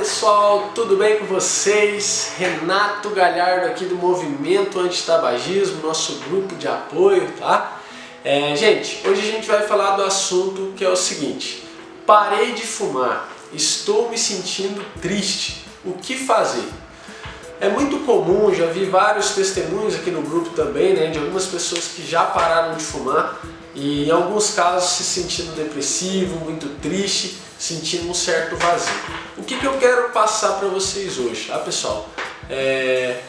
pessoal, tudo bem com vocês? Renato Galhardo aqui do Movimento Antitabagismo, nosso grupo de apoio, tá? É, gente, hoje a gente vai falar do assunto que é o seguinte Parei de fumar, estou me sentindo triste, o que fazer? É muito comum, já vi vários testemunhos aqui no grupo também, né, de algumas pessoas que já pararam de fumar e em alguns casos se sentindo depressivo, muito triste, sentindo um certo vazio. O que, que eu quero passar para vocês hoje, tá pessoal? É,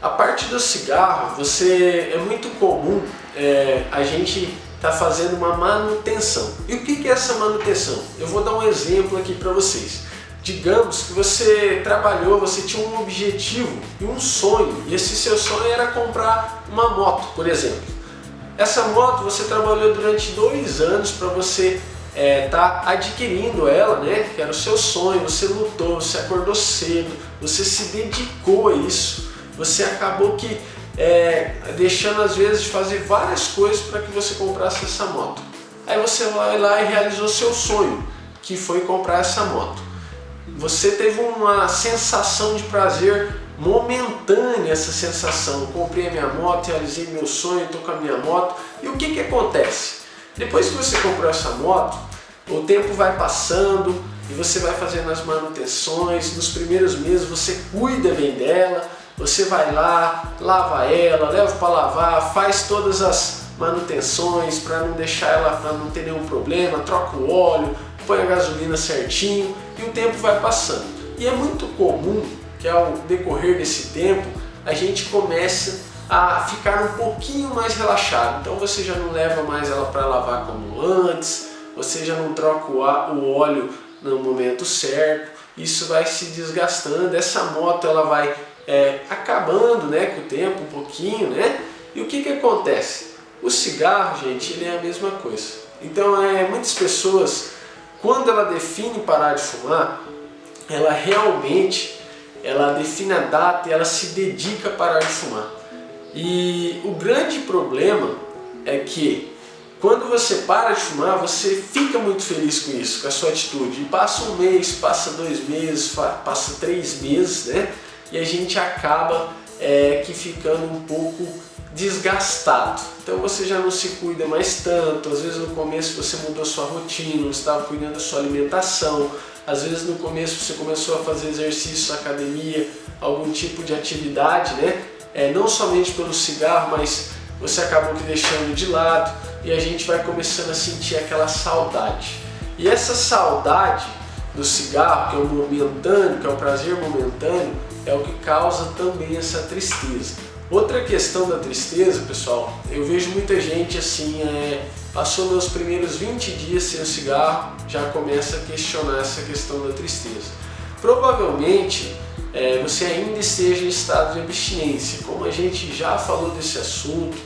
a parte do cigarro, você é muito comum é, a gente tá fazendo uma manutenção. E o que, que é essa manutenção? Eu vou dar um exemplo aqui para vocês. Digamos que você trabalhou, você tinha um objetivo e um sonho, e esse seu sonho era comprar uma moto, por exemplo. Essa moto você trabalhou durante dois anos para você estar é, tá adquirindo ela, né? Que era o seu sonho, você lutou, você acordou cedo, você se dedicou a isso, você acabou que é, deixando às vezes de fazer várias coisas para que você comprasse essa moto. Aí você vai lá e realizou seu sonho, que foi comprar essa moto. Você teve uma sensação de prazer momentânea essa sensação. Comprei a minha moto, realizei meu sonho, estou com a minha moto. E o que, que acontece? Depois que você comprou essa moto, o tempo vai passando e você vai fazendo as manutenções. Nos primeiros meses você cuida bem dela, você vai lá, lava ela, leva para lavar, faz todas as manutenções para não deixar ela, para não ter nenhum problema, troca o óleo, põe a gasolina certinho e o tempo vai passando. E é muito comum que ao decorrer desse tempo a gente comece a ficar um pouquinho mais relaxado. Então você já não leva mais ela para lavar como antes, você já não troca o óleo no momento certo, isso vai se desgastando, essa moto ela vai é, acabando né, com o tempo um pouquinho, né? E o que que acontece? O cigarro, gente, ele é a mesma coisa. Então, é, muitas pessoas quando ela define parar de fumar, ela realmente ela define a data e ela se dedica a parar de fumar. E o grande problema é que quando você para de fumar, você fica muito feliz com isso, com a sua atitude. E passa um mês, passa dois meses, passa três meses, né? E a gente acaba é, que ficando um pouco desgastado. Então você já não se cuida mais tanto, às vezes no começo você mudou sua rotina, você estava cuidando da sua alimentação, às vezes no começo você começou a fazer exercício, academia, algum tipo de atividade, né? É, não somente pelo cigarro, mas você acabou que deixando de lado e a gente vai começando a sentir aquela saudade. E essa saudade do cigarro, que é o momentâneo, que é o prazer momentâneo, é o que causa também essa tristeza. Outra questão da tristeza, pessoal, eu vejo muita gente assim, é, passou nos primeiros 20 dias sem o cigarro, já começa a questionar essa questão da tristeza. Provavelmente é, você ainda esteja em estado de abstinência, como a gente já falou desse assunto,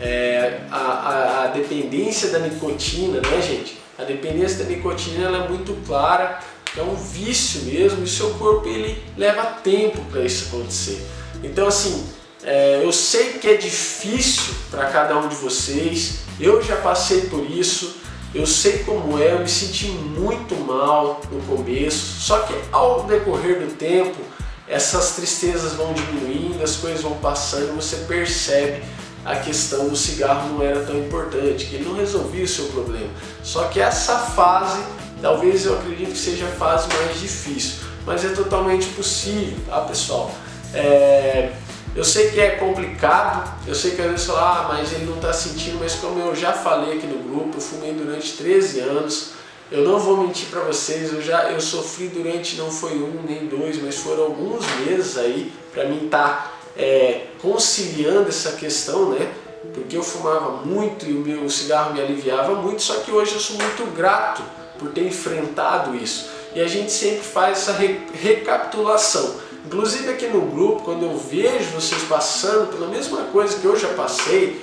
é, a, a, a, dependência da nicotina, né gente? A dependência da nicotina ela é muito clara, é um vício mesmo e seu corpo ele leva tempo para isso acontecer. Então assim, é, eu sei que é difícil para cada um de vocês, eu já passei por isso, eu sei como é, eu me senti muito mal no começo, só que ao decorrer do tempo, essas tristezas vão diminuindo, as coisas vão passando, você percebe a questão do cigarro não era tão importante, que ele não resolvia o seu problema. Só que essa fase, talvez eu acredito que seja a fase mais difícil, mas é totalmente possível, tá pessoal? É, eu sei que é complicado, eu sei que às vezes fala, ah, mas ele não está sentindo, mas como eu já falei aqui no grupo, eu fumei durante 13 anos, eu não vou mentir para vocês, eu já eu sofri durante, não foi um nem dois, mas foram alguns meses aí para mim estar tá, é, conciliando essa questão, né? Porque eu fumava muito e o meu cigarro me aliviava muito, só que hoje eu sou muito grato por ter enfrentado isso. E a gente sempre faz essa re recapitulação. Inclusive aqui no grupo, quando eu vejo vocês passando pela mesma coisa que eu já passei,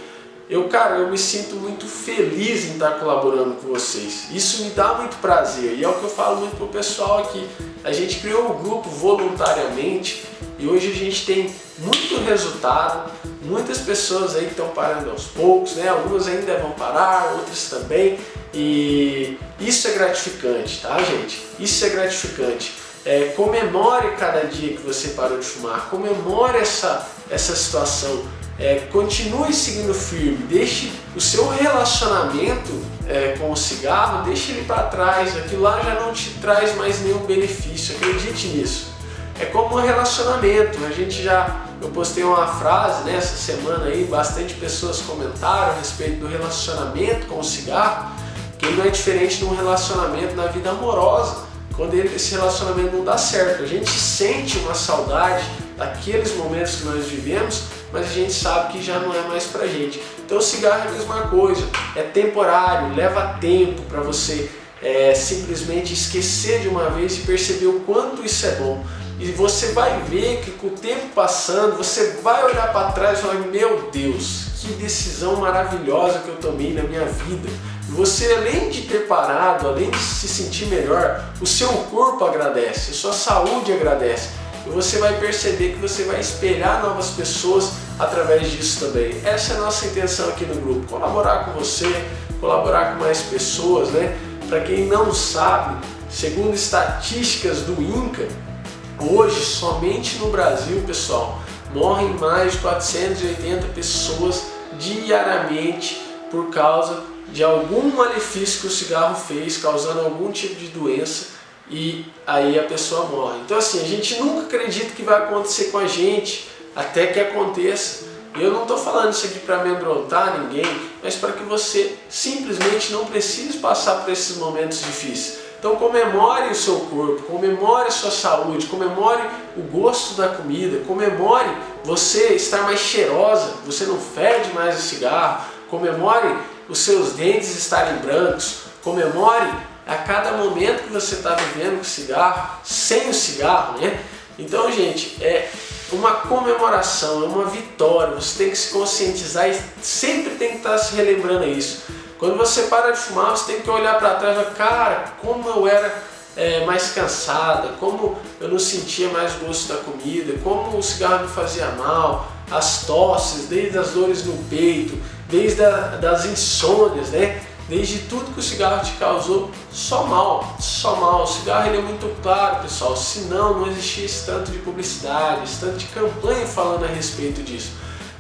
eu, cara, eu me sinto muito feliz em estar colaborando com vocês. Isso me dá muito prazer e é o que eu falo muito pro pessoal aqui. A gente criou o grupo voluntariamente e hoje a gente tem muito resultado, muitas pessoas aí estão parando aos poucos, né? Algumas ainda vão parar, outras também. E isso é gratificante, tá gente? Isso é gratificante. É, comemore cada dia que você parou de fumar, comemore essa, essa situação, é, continue seguindo firme, deixe o seu relacionamento é, com o cigarro, deixe ele para trás, aquilo lá já não te traz mais nenhum benefício, acredite nisso. É como um relacionamento, a gente já, eu postei uma frase nessa né, semana aí, bastante pessoas comentaram a respeito do relacionamento com o cigarro, que não é diferente de um relacionamento na vida amorosa, quando esse relacionamento não dá certo. A gente sente uma saudade daqueles momentos que nós vivemos, mas a gente sabe que já não é mais pra gente. Então o cigarro é a mesma coisa, é temporário, leva tempo para você é, simplesmente esquecer de uma vez e perceber o quanto isso é bom. E você vai ver que com o tempo passando, você vai olhar para trás e falar, meu Deus, que decisão maravilhosa que eu tomei na minha vida. Você, além de ter parado, além de se sentir melhor, o seu corpo agradece, a sua saúde agradece e você vai perceber que você vai espelhar novas pessoas através disso também. Essa é a nossa intenção aqui no grupo, colaborar com você, colaborar com mais pessoas, né? Para quem não sabe, segundo estatísticas do INCA, hoje somente no Brasil, pessoal, morrem mais de 480 pessoas diariamente por causa de algum malefício que o cigarro fez, causando algum tipo de doença e aí a pessoa morre. Então assim, a gente nunca acredita que vai acontecer com a gente até que aconteça. Eu não estou falando isso aqui para amedrontar ninguém, mas para que você simplesmente não precise passar por esses momentos difíceis. Então comemore o seu corpo, comemore a sua saúde, comemore o gosto da comida, comemore você estar mais cheirosa, você não fede mais o cigarro, comemore os seus dentes estarem brancos, comemore a cada momento que você está vivendo com o cigarro, sem o cigarro, né? Então, gente, é uma comemoração, é uma vitória, você tem que se conscientizar e sempre tem que estar tá se relembrando isso. Quando você para de fumar, você tem que olhar para trás e falar, cara, como eu era é, mais cansada, como eu não sentia mais gosto da comida, como o cigarro me fazia mal, as tosses, desde as dores no peito, desde a, das insônias, né? desde tudo que o cigarro te causou, só mal, só mal. O cigarro ele é muito claro, pessoal, senão não existia esse tanto de publicidade, esse tanto de campanha falando a respeito disso.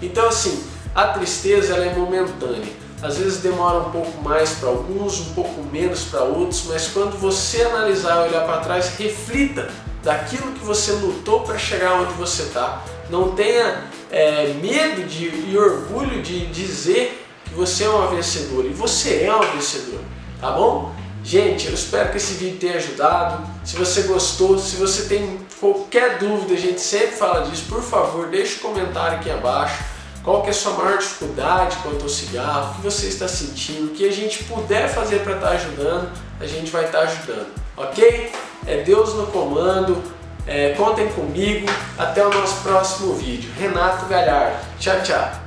Então assim, a tristeza ela é momentânea. Às vezes demora um pouco mais para alguns, um pouco menos para outros, mas quando você analisar e olhar para trás, reflita daquilo que você lutou para chegar onde você está. Não tenha é, medo de, e orgulho de dizer que você é uma vencedora e você é uma vencedora, tá bom? Gente, eu espero que esse vídeo tenha ajudado. Se você gostou, se você tem qualquer dúvida, a gente sempre fala disso, por favor, deixe um comentário aqui abaixo. Qual que é a sua maior dificuldade quanto ao cigarro, o que você está sentindo, o que a gente puder fazer para estar tá ajudando, a gente vai estar tá ajudando, ok? É Deus no comando, é, contem comigo, até o nosso próximo vídeo. Renato Galhardo, tchau, tchau!